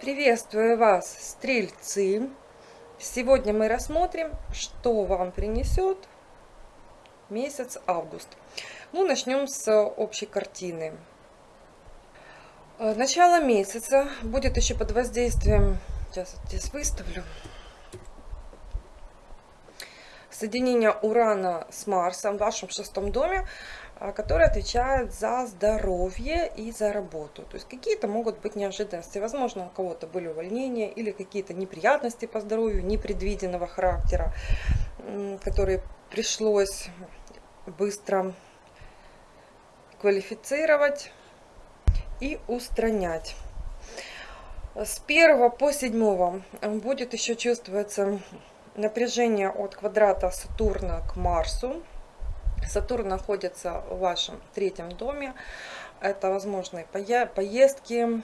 Приветствую вас, стрельцы! Сегодня мы рассмотрим, что вам принесет месяц август. Ну, начнем с общей картины. Э, начало месяца будет еще под воздействием, сейчас здесь выставлю, соединение Урана с Марсом в вашем шестом доме, который отвечает за здоровье и за работу. То есть какие-то могут быть неожиданности. Возможно, у кого-то были увольнения или какие-то неприятности по здоровью непредвиденного характера, которые пришлось быстро квалифицировать и устранять. С 1 по 7 будет еще чувствоваться напряжение от квадрата Сатурна к Марсу. Сатурн находится в вашем третьем доме. Это возможные поездки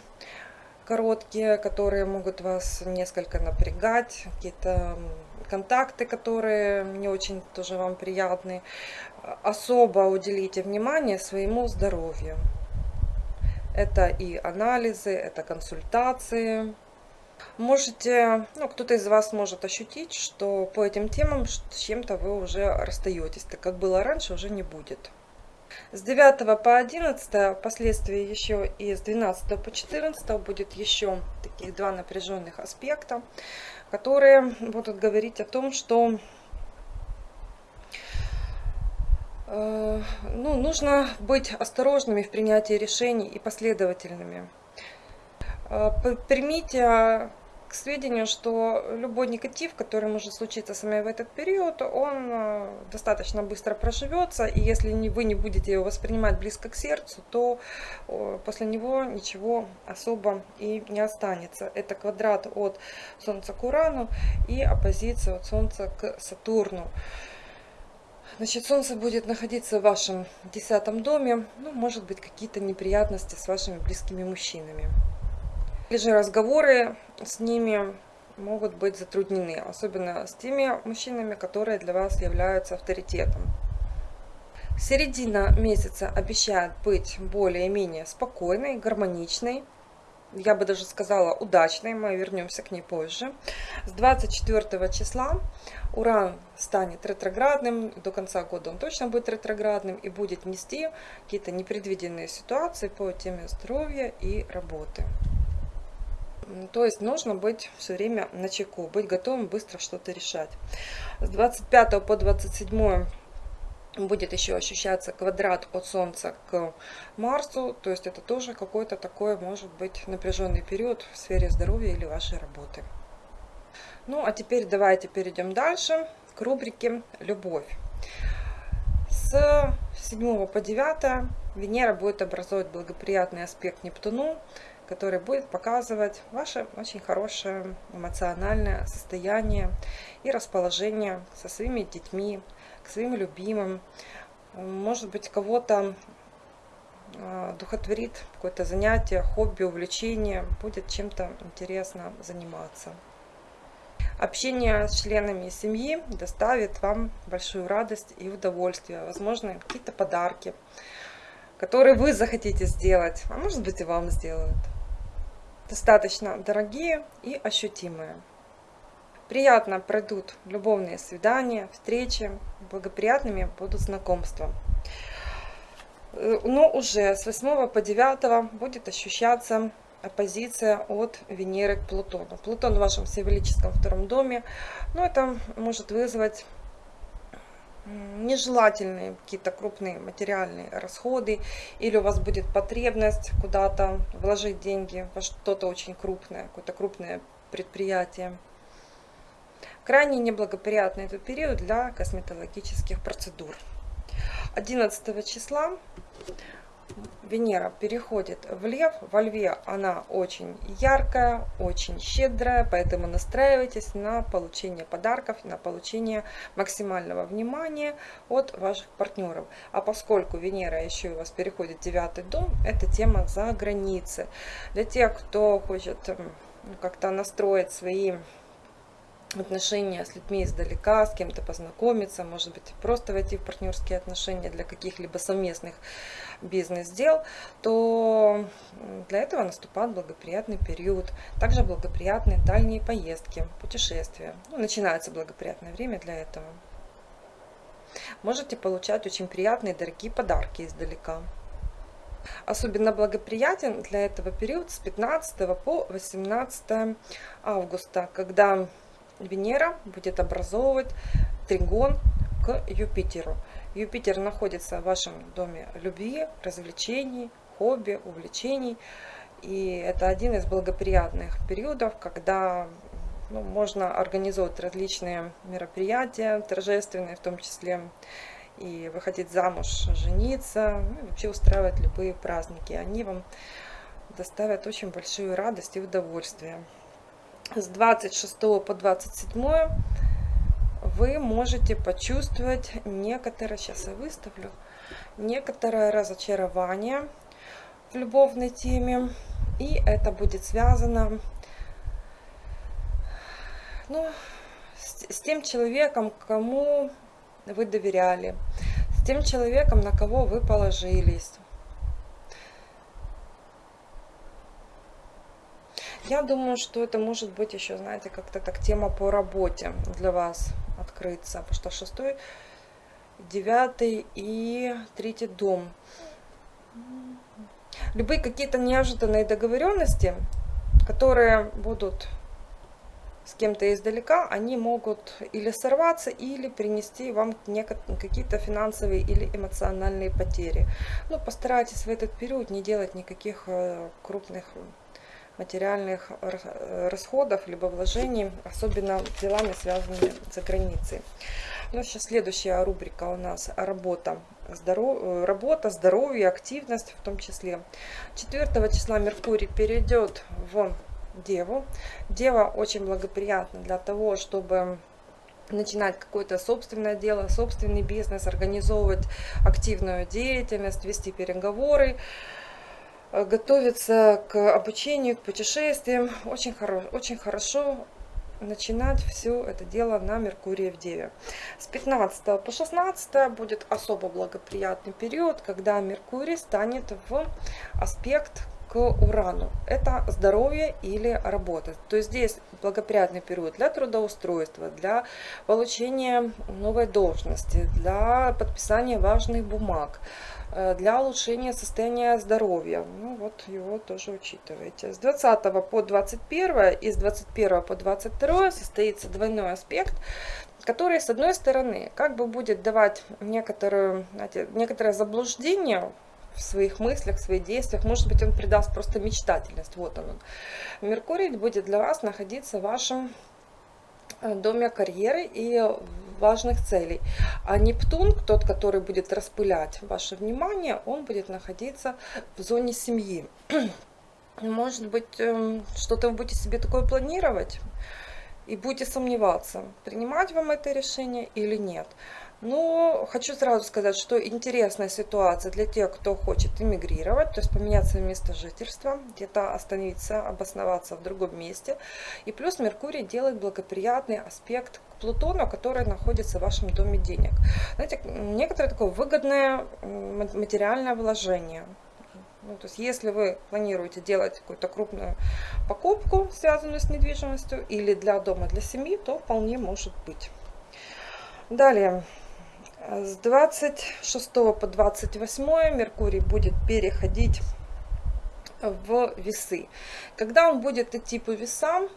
короткие, которые могут вас несколько напрягать, какие-то контакты, которые не очень тоже вам приятны. Особо уделите внимание своему здоровью. Это и анализы, это консультации, Можете, ну, кто-то из вас может ощутить, что по этим темам с чем-то вы уже расстаетесь, так как было раньше, уже не будет. С 9 по 11, впоследствии еще и с 12 по 14 будет еще таких два напряженных аспекта, которые будут говорить о том, что э, ну, нужно быть осторожными в принятии решений и последовательными. Э, примите а, к сведению, что любой негатив, который может случиться с вами в этот период, он э, достаточно быстро проживется, и если вы не будете его воспринимать близко к сердцу, то после него ничего особо и не останется. Это квадрат от Солнца к Урану и оппозиция от Солнца к Сатурну. Значит, Солнце будет находиться в вашем десятом доме, ну, может быть, какие-то неприятности с вашими близкими мужчинами. Или же разговоры с ними могут быть затруднены, особенно с теми мужчинами, которые для вас являются авторитетом. Середина месяца обещает быть более-менее спокойной, гармоничной, я бы даже сказала удачной, мы вернемся к ней позже. С 24 числа Уран станет ретроградным, до конца года он точно будет ретроградным и будет нести какие-то непредвиденные ситуации по теме здоровья и работы. То есть нужно быть все время на чеку, быть готовым быстро что-то решать. С 25 по 27 будет еще ощущаться квадрат от Солнца к Марсу. То есть это тоже какой-то такой, может быть, напряженный период в сфере здоровья или вашей работы. Ну, а теперь давайте перейдем дальше к рубрике «Любовь». С 7 по 9 Венера будет образовывать благоприятный аспект Нептуну, который будет показывать ваше очень хорошее эмоциональное состояние и расположение со своими детьми, к своим любимым. Может быть, кого-то а, духотворит какое-то занятие, хобби, увлечение, будет чем-то интересно заниматься. Общение с членами семьи доставит вам большую радость и удовольствие, возможно, какие-то подарки, которые вы захотите сделать, а может быть и вам сделают достаточно дорогие и ощутимые. Приятно пройдут любовные свидания, встречи, благоприятными будут знакомства. Э, но уже с 8 по 9 будет ощущаться оппозиция от Венеры к Плутону. Плутон в вашем символическом втором доме, но это может вызвать нежелательные какие-то крупные материальные расходы, или у вас будет потребность куда-то вложить деньги во что-то очень крупное, какое-то крупное предприятие. Крайне неблагоприятный этот период для косметологических процедур. 11 числа Венера переходит в Лев. Во Льве она очень яркая, очень щедрая, поэтому настраивайтесь на получение подарков, на получение максимального внимания от ваших партнеров. А поскольку Венера еще у вас переходит в девятый дом, это тема за границы. Для тех, кто хочет ну, как-то настроить свои отношения с людьми издалека, с кем-то познакомиться, может быть, просто войти в партнерские отношения для каких-либо совместных бизнес-дел, то для этого наступает благоприятный период. Также благоприятные дальние поездки, путешествия. Ну, начинается благоприятное время для этого. Можете получать очень приятные дорогие подарки издалека. Особенно благоприятен для этого период с 15 по 18 августа, когда Венера будет образовывать тригон к Юпитеру. Юпитер находится в вашем доме любви, развлечений, хобби, увлечений. И это один из благоприятных периодов, когда ну, можно организовать различные мероприятия, торжественные в том числе, и выходить замуж, жениться, ну, вообще устраивать любые праздники. Они вам доставят очень большую радость и удовольствие. С 26 по 27 вы можете почувствовать некоторое, сейчас я выставлю, некоторое разочарование в любовной теме. И это будет связано ну, с, с тем человеком, кому вы доверяли, с тем человеком, на кого вы положились. Я думаю, что это может быть еще, знаете, как-то так тема по работе для вас открыться, потому что шестой, девятый и третий дом. Любые какие-то неожиданные договоренности, которые будут с кем-то издалека, они могут или сорваться, или принести вам какие-то финансовые или эмоциональные потери. Но постарайтесь в этот период не делать никаких э, крупных материальных расходов, либо вложений, особенно делами, связанными за границей. Ну, сейчас следующая рубрика у нас работа, здоров... Э, работа, здоровье, активность в том числе. 4 числа Меркурий перейдет в Деву. Дева очень благоприятна для того, чтобы начинать какое-то собственное дело, собственный бизнес, организовывать активную деятельность, вести переговоры, э, готовиться к обучению, к путешествиям. Очень, хоро очень хорошо начинать все это дело на Меркурии в Деве. С 15 по 16 будет особо благоприятный период, когда Меркурий станет в аспект к Урану. Это здоровье или работа. То есть здесь благоприятный период для трудоустройства, для получения новой должности, для подписания важных бумаг, э, для улучшения состояния здоровья. Ну вот его тоже учитывайте. С 20 по 21 и с 21 по 22 состоится двойной аспект который, с одной стороны, как бы будет давать некоторое, знаете, некоторое заблуждение в своих мыслях, в своих действиях. Может быть, он придаст просто мечтательность. Вот он. Меркурий будет для вас находиться в вашем э, доме карьеры и важных целей. А Нептун, тот, который будет распылять ваше внимание, он будет находиться в зоне семьи. Может быть, эм, что-то вы будете себе такое планировать и будете сомневаться, принимать вам это решение или нет. Но хочу сразу сказать, что интересная ситуация для тех, кто хочет эмигрировать, то есть поменять свое место жительства, где-то остановиться, обосноваться в другом месте. И плюс Меркурий делает благоприятный аспект к Плутону, который находится в вашем доме денег. Знаете, некоторое такое выгодное материальное вложение. Ну, то есть, если вы планируете делать какую-то крупную покупку, связанную с недвижимостью, или для дома, для семьи, то вполне может быть. Далее, с 26 по 28 Меркурий будет переходить в весы. Когда он будет идти по весам,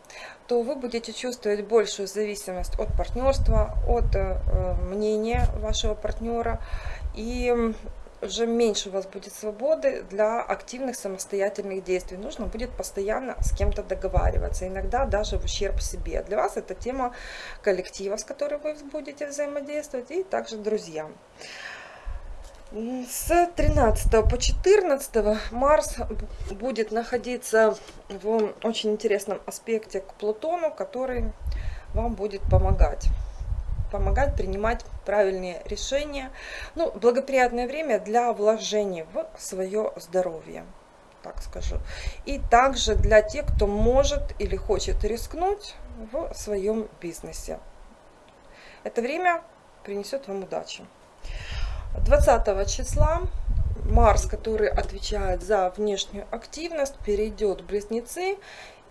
то вы будете чувствовать большую зависимость от партнерства, от э, мнения вашего партнера. И уже меньше у вас будет свободы для активных самостоятельных действий. Нужно будет постоянно с кем-то договариваться, иногда даже в ущерб себе. Для вас это тема коллектива, с которым вы будете взаимодействовать, и также друзьям. С 13 по 14 Марс будет находиться в очень интересном аспекте к Плутону, который вам будет помогать помогать принимать правильные решения. Ну, благоприятное время для вложения в свое здоровье. так скажу. И также для тех, кто может или хочет рискнуть в своем бизнесе. Это время принесет вам удачи. 20 числа Марс, который отвечает за внешнюю активность, перейдет в Близнецы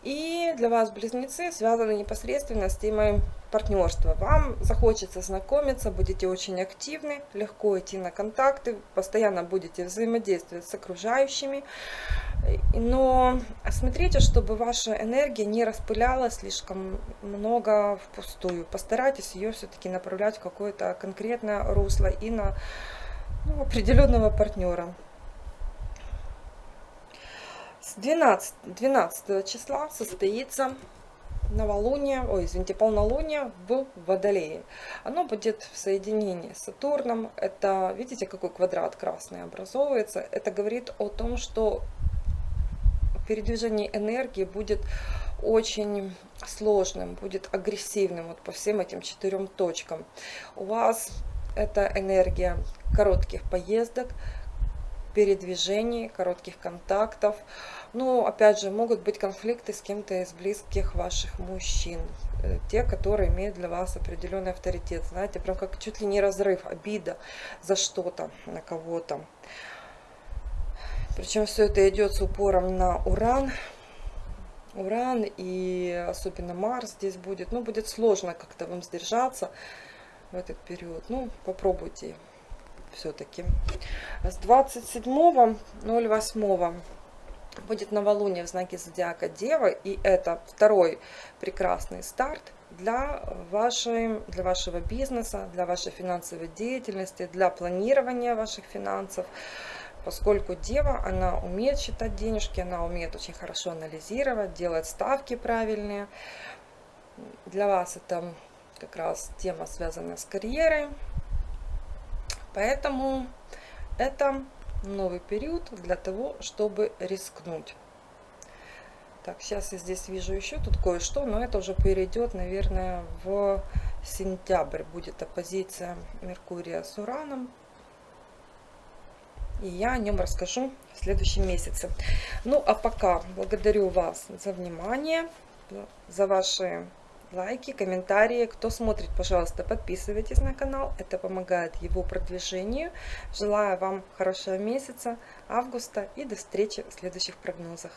и для вас близнецы связаны непосредственно с темой партнерства. Вам захочется знакомиться, будете очень активны, легко идти на контакты, постоянно будете взаимодействовать с окружающими. Но смотрите, чтобы ваша энергия не распылялась слишком много впустую. Постарайтесь ее все-таки направлять в какое-то конкретное русло и на ну, определенного партнера. 12, 12 числа состоится новолуние, ой, извините, полнолуние в Водолее. Оно будет в соединении с Сатурном. Это, видите, какой квадрат красный образовывается. Это говорит о том, что передвижение энергии будет очень сложным, будет агрессивным вот по всем этим четырем точкам. У вас это энергия коротких поездок, передвижений, коротких контактов. Ну, опять же, могут быть конфликты с кем-то из близких ваших мужчин. Э, те, которые имеют для вас определенный авторитет. Знаете, прям как чуть ли не разрыв, обида за что-то, на кого-то. Причем все это идет с упором на уран. Уран и особенно Марс здесь будет. Ну, будет сложно как-то вам сдержаться в этот период. Ну, попробуйте все-таки. С 27.08 будет новолуние в знаке зодиака Дева, и это второй прекрасный старт для, вашей, для вашего бизнеса, для вашей финансовой деятельности, для планирования ваших финансов, поскольку Дева, она умеет считать денежки, она умеет очень хорошо анализировать, делать ставки правильные. Для вас это как раз тема, связанная с карьерой, Поэтому это новый период для того, чтобы рискнуть. Так, сейчас я здесь вижу еще тут кое-что, но это уже перейдет, наверное, в сентябрь. Будет оппозиция Меркурия с Ураном. И я о нем расскажу в следующем месяце. Ну, а пока благодарю вас за внимание, за ваши лайки, комментарии. Кто смотрит, пожалуйста, подписывайтесь на канал. Это помогает его продвижению. Желаю вам хорошего месяца, августа и до встречи в следующих прогнозах.